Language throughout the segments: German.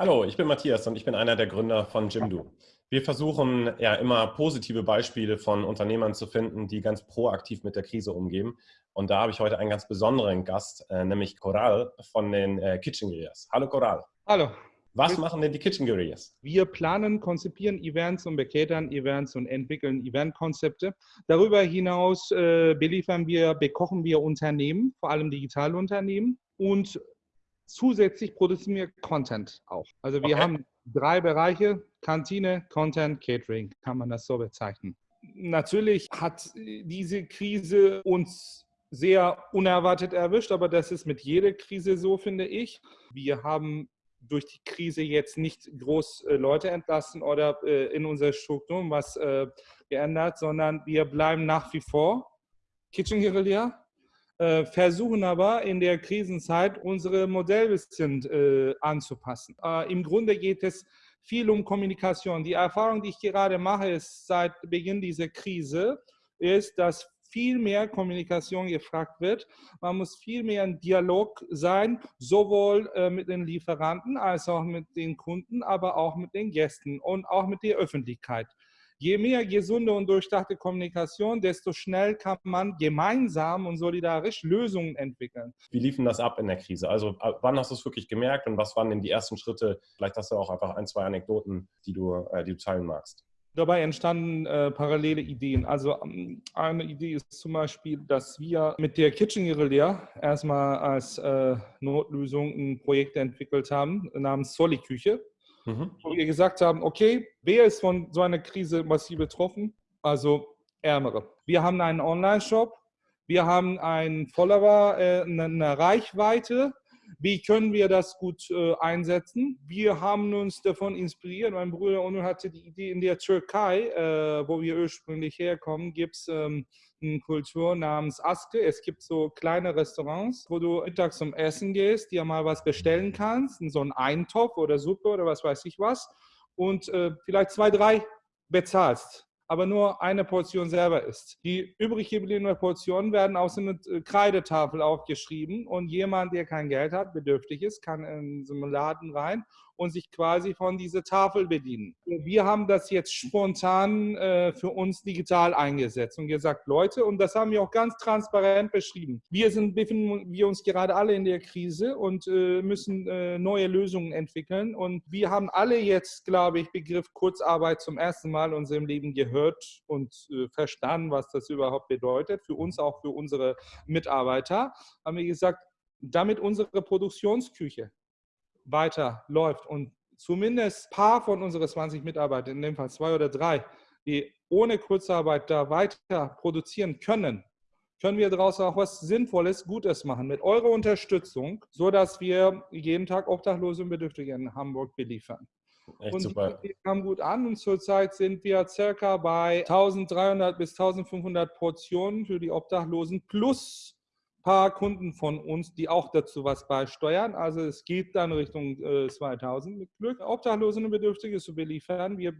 Hallo, ich bin Matthias und ich bin einer der Gründer von Jimdo. Wir versuchen ja immer positive Beispiele von Unternehmern zu finden, die ganz proaktiv mit der Krise umgehen. Und da habe ich heute einen ganz besonderen Gast, äh, nämlich Coral von den äh, Kitchen Guerillas. Hallo Coral. Hallo. Was machen denn die Kitchen Guerillas? Wir planen, konzipieren Events und beketern Events und entwickeln Eventkonzepte. Darüber hinaus äh, beliefern wir, bekochen wir Unternehmen, vor allem digitale Unternehmen und zusätzlich produzieren wir Content auch. Also wir okay. haben drei Bereiche, Kantine, Content, Catering, kann man das so bezeichnen. Natürlich hat diese Krise uns sehr unerwartet erwischt, aber das ist mit jeder Krise so, finde ich. Wir haben durch die Krise jetzt nicht groß äh, Leute entlassen oder äh, in unserer Struktur was äh, geändert, sondern wir bleiben nach wie vor Kitchen Guerilla versuchen aber in der Krisenzeit unsere Modelle ein bisschen äh, anzupassen. Äh, Im Grunde geht es viel um Kommunikation. Die Erfahrung, die ich gerade mache, ist seit Beginn dieser Krise, ist, dass viel mehr Kommunikation gefragt wird. Man muss viel mehr in Dialog sein, sowohl äh, mit den Lieferanten als auch mit den Kunden, aber auch mit den Gästen und auch mit der Öffentlichkeit. Je mehr gesunde und durchdachte Kommunikation, desto schnell kann man gemeinsam und solidarisch Lösungen entwickeln. Wie liefen das ab in der Krise? Also wann hast du es wirklich gemerkt und was waren denn die ersten Schritte? Vielleicht hast du auch einfach ein, zwei Anekdoten, die du, äh, die du teilen magst. Dabei entstanden äh, parallele Ideen. Also ähm, eine Idee ist zum Beispiel, dass wir mit der Kitchen Guerilla erstmal als äh, Notlösung ein Projekt entwickelt haben namens Soli Küche mhm. wo wir gesagt haben, okay, wer ist von so einer Krise massiv betroffen? Also Ärmere. Wir haben einen Online-Shop, wir haben einen Follower, äh, eine Reichweite. Wie können wir das gut äh, einsetzen? Wir haben uns davon inspiriert. Mein Bruder Onur hatte die Idee, in der Türkei, äh, wo wir ursprünglich herkommen, gibt es ähm, eine Kultur namens Aske. Es gibt so kleine Restaurants, wo du mittags zum Essen gehst, dir mal was bestellen kannst, so einen Eintopf oder Suppe oder was weiß ich was und äh, vielleicht zwei, drei bezahlst aber nur eine Portion selber isst. Die übrig gebliebenen Portionen werden aus einer Kreidetafel aufgeschrieben und jemand, der kein Geld hat, bedürftig ist, kann in so einen Laden rein und sich quasi von dieser Tafel bedienen. Wir haben das jetzt spontan äh, für uns digital eingesetzt und gesagt, Leute, und das haben wir auch ganz transparent beschrieben. Wir sind, befinden wir uns gerade alle in der Krise und äh, müssen äh, neue Lösungen entwickeln. Und wir haben alle jetzt, glaube ich, Begriff Kurzarbeit zum ersten Mal in unserem Leben gehört und äh, verstanden, was das überhaupt bedeutet. Für uns, auch für unsere Mitarbeiter, haben wir gesagt, damit unsere Produktionsküche weiter läuft und zumindest ein paar von unseren 20 Mitarbeitern, in dem Fall zwei oder drei, die ohne Kurzarbeit da weiter produzieren können, können wir daraus auch was Sinnvolles, Gutes machen mit eurer Unterstützung, sodass wir jeden Tag Obdachlose und Bedürftige in Hamburg beliefern. Echt und super. die kam gut an und zurzeit sind wir circa bei 1300 bis 1500 Portionen für die Obdachlosen plus paar Kunden von uns, die auch dazu was beisteuern. Also es geht dann Richtung äh, 2000 mit Glück. Obdachlose und Bedürftige zu beliefern. Wir,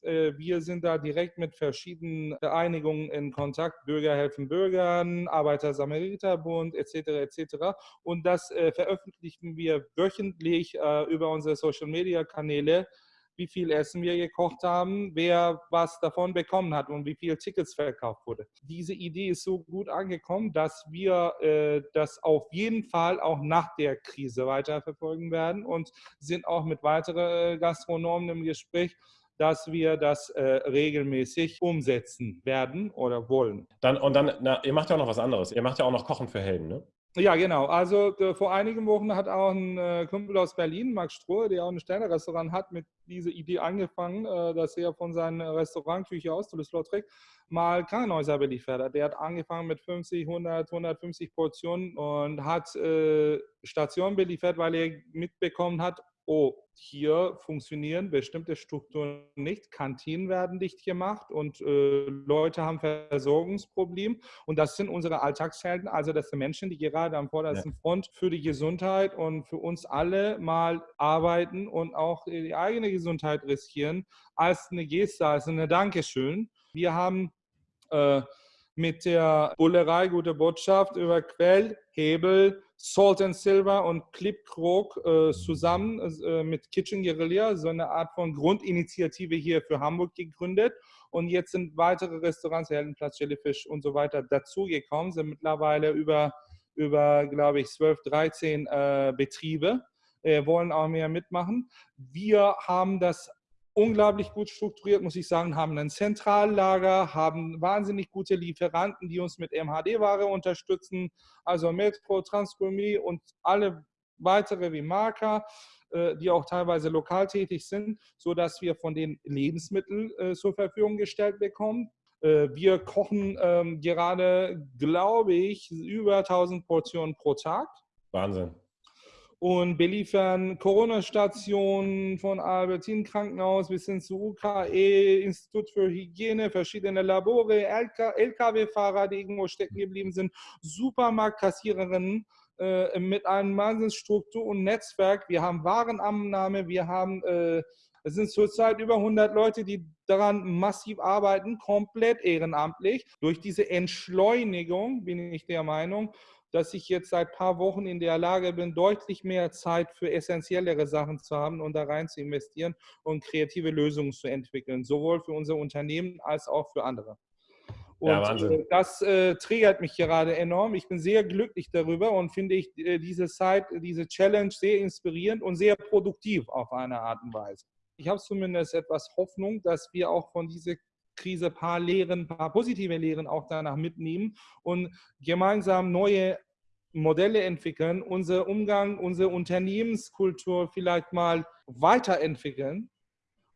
äh, wir sind da direkt mit verschiedenen Einigungen in Kontakt. Bürger helfen Bürgern, Arbeiter-Samariter-Bund etc. etc. Und das äh, veröffentlichen wir wöchentlich äh, über unsere Social-Media-Kanäle wie viel Essen wir gekocht haben, wer was davon bekommen hat und wie viele Tickets verkauft wurde. Diese Idee ist so gut angekommen, dass wir äh, das auf jeden Fall auch nach der Krise weiterverfolgen werden und sind auch mit weiteren äh, Gastronomen im Gespräch, dass wir das äh, regelmäßig umsetzen werden oder wollen. Dann, und dann, na, ihr macht ja auch noch was anderes. Ihr macht ja auch noch Kochen für Helden, ne? Ja, genau. Also vor einigen Wochen hat auch ein äh, Kumpel aus Berlin, Max Strohe, der auch ein Sterne-Restaurant hat, mit dieser Idee angefangen, äh, dass er von seiner Restaurantküche aus, Toulouse-Lautrec, mal Krankenhäuser beliefert hat. Der hat angefangen mit 50, 100, 150 Portionen und hat äh, Stationen beliefert, weil er mitbekommen hat, oh, hier funktionieren bestimmte Strukturen nicht, Kantinen werden dicht gemacht und äh, Leute haben Versorgungsprobleme. Und das sind unsere Alltagshelden, also das sind Menschen, die gerade am vordersten ja. Front für die Gesundheit und für uns alle mal arbeiten und auch die eigene Gesundheit riskieren, als eine Geste, als eine Dankeschön. Wir haben äh, mit der Bullerei Gute Botschaft über Quell, Hebel, Salt and Silver und Clip Krog äh, zusammen äh, mit Kitchen Guerilla so eine Art von Grundinitiative hier für Hamburg gegründet. Und jetzt sind weitere Restaurants, Heldenplatz, Jellyfish und so weiter dazugekommen, sind mittlerweile über, über glaube ich, 12, 13 äh, Betriebe, äh, wollen auch mehr mitmachen. Wir haben das unglaublich gut strukturiert, muss ich sagen, haben ein Zentrallager, haben wahnsinnig gute Lieferanten, die uns mit MHD-Ware unterstützen, also Metro, Transgourmet und alle weitere wie Marker, äh, die auch teilweise lokal tätig sind, sodass wir von den Lebensmitteln äh, zur Verfügung gestellt bekommen. Äh, wir kochen ähm, gerade, glaube ich, über 1000 Portionen pro Tag. Wahnsinn und beliefern Corona-Stationen von Albertin Krankenhaus bis hin zu UKE, Institut für Hygiene, verschiedene Labore, LKW-Fahrer, die irgendwo stecken geblieben sind, Supermarktkassiererinnen äh, mit einem Wahnsinnsstruktur und Netzwerk. Wir haben Warenannahme, wir haben äh, es sind zurzeit über 100 Leute, die daran massiv arbeiten, komplett ehrenamtlich. Durch diese Entschleunigung bin ich der Meinung, dass ich jetzt seit ein paar Wochen in der Lage bin, deutlich mehr Zeit für essentiellere Sachen zu haben und da rein zu investieren und kreative Lösungen zu entwickeln, sowohl für unser Unternehmen als auch für andere. Und ja, äh, das äh, triggert mich gerade enorm. Ich bin sehr glücklich darüber und finde ich äh, diese Zeit, diese Challenge sehr inspirierend und sehr produktiv auf eine Art und Weise. Ich habe zumindest etwas Hoffnung, dass wir auch von dieser Krise ein paar Lehren, ein paar positive Lehren auch danach mitnehmen und gemeinsam neue Modelle entwickeln, unser Umgang, unsere Unternehmenskultur vielleicht mal weiterentwickeln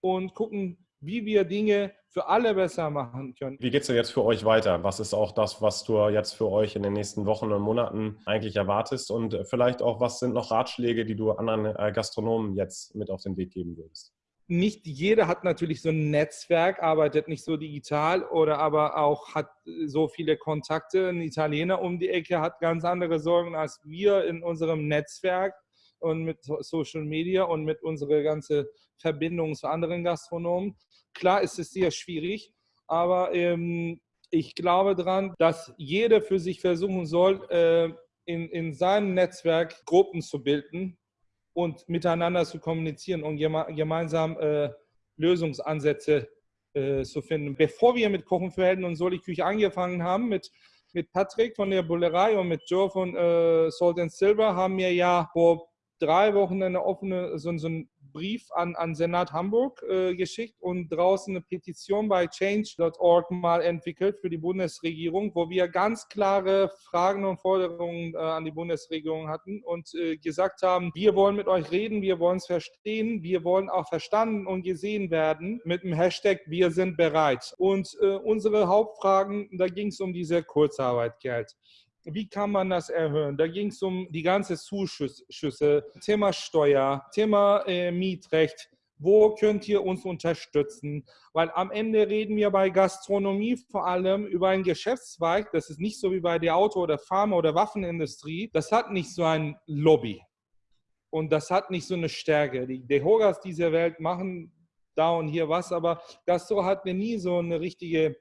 und gucken, wie wir Dinge für alle besser machen können. Wie geht es denn jetzt für euch weiter? Was ist auch das, was du jetzt für euch in den nächsten Wochen und Monaten eigentlich erwartest? Und vielleicht auch, was sind noch Ratschläge, die du anderen äh, Gastronomen jetzt mit auf den Weg geben würdest? Nicht jeder hat natürlich so ein Netzwerk, arbeitet nicht so digital oder aber auch hat so viele Kontakte. Ein Italiener um die Ecke hat ganz andere Sorgen als wir in unserem Netzwerk und mit Social Media und mit unserer ganzen Verbindung zu anderen Gastronomen. Klar ist es sehr schwierig, aber ähm, ich glaube daran, dass jeder für sich versuchen soll, äh, in, in seinem Netzwerk Gruppen zu bilden, und miteinander zu kommunizieren und geme gemeinsam äh, Lösungsansätze äh, zu finden. Bevor wir mit Kochen für Helden und Soli Küche angefangen haben, mit, mit Patrick von der Bullerei und mit Joe von äh, Salt and Silver, haben wir ja vor drei Wochen eine offene, so, so ein Brief an, an Senat Hamburg äh, geschickt und draußen eine Petition bei change.org mal entwickelt für die Bundesregierung, wo wir ganz klare Fragen und Forderungen äh, an die Bundesregierung hatten und äh, gesagt haben, wir wollen mit euch reden, wir wollen es verstehen, wir wollen auch verstanden und gesehen werden mit dem Hashtag wir sind bereit. Und äh, unsere Hauptfragen, da ging es um diese Kurzarbeitgeld wie kann man das erhöhen? Da ging es um die ganze Zuschüsse, Thema Steuer, Thema äh, Mietrecht. Wo könnt ihr uns unterstützen? Weil am Ende reden wir bei Gastronomie vor allem über einen Geschäftszweig. Das ist nicht so wie bei der Auto- oder Pharma- oder Waffenindustrie. Das hat nicht so ein Lobby. Und das hat nicht so eine Stärke. Die Dehogas dieser Welt machen da und hier was, aber Gastro hat nie so eine richtige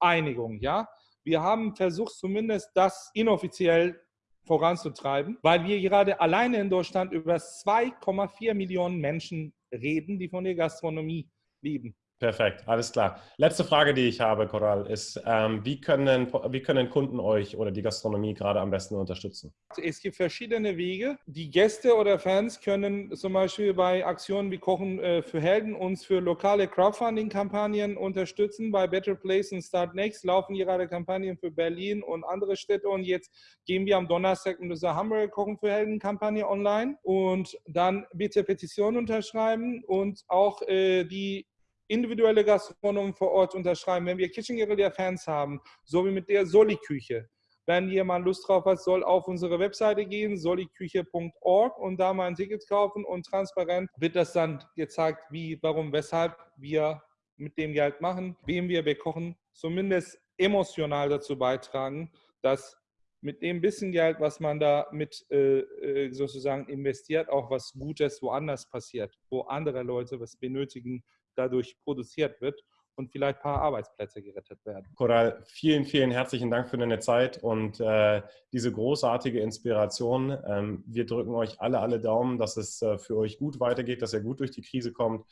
Einigung, ja. Wir haben versucht, zumindest das inoffiziell voranzutreiben, weil wir gerade alleine in Deutschland über 2,4 Millionen Menschen reden, die von der Gastronomie leben. Perfekt, alles klar. Letzte Frage, die ich habe, Coral, ist, ähm, wie, können, wie können Kunden euch oder die Gastronomie gerade am besten unterstützen? Es gibt verschiedene Wege. Die Gäste oder Fans können zum Beispiel bei Aktionen wie Kochen äh, für Helden uns für lokale Crowdfunding-Kampagnen unterstützen. Bei Better Place und Start Next laufen gerade Kampagnen für Berlin und andere Städte. Und jetzt gehen wir am Donnerstag mit dieser Hamburger Kochen für Helden-Kampagne online. Und dann bitte Petition unterschreiben und auch äh, die individuelle Gastronomen vor Ort unterschreiben. Wenn wir Kitchen Guerilla Fans haben, so wie mit der Soli-Küche, wenn jemand Lust drauf hat, soll auf unsere Webseite gehen, soliküche.org und da mal ein Ticket kaufen und transparent wird das dann gezeigt, wie, warum, weshalb wir mit dem Geld machen, wem wir bekochen, zumindest emotional dazu beitragen, dass mit dem bisschen Geld, was man da mit äh, äh sozusagen investiert, auch was Gutes woanders passiert, wo andere Leute was benötigen, dadurch produziert wird. und vielleicht ein paar Arbeitsplätze gerettet werden. Coral, vielen, vielen herzlichen Dank für deine Zeit und äh, diese großartige Inspiration. Ähm, wir drücken euch alle, alle Daumen, dass es äh, für euch gut weitergeht, dass ihr gut durch die Krise kommt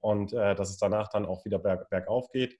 und äh, dass es danach dann auch wieder berg, bergauf geht.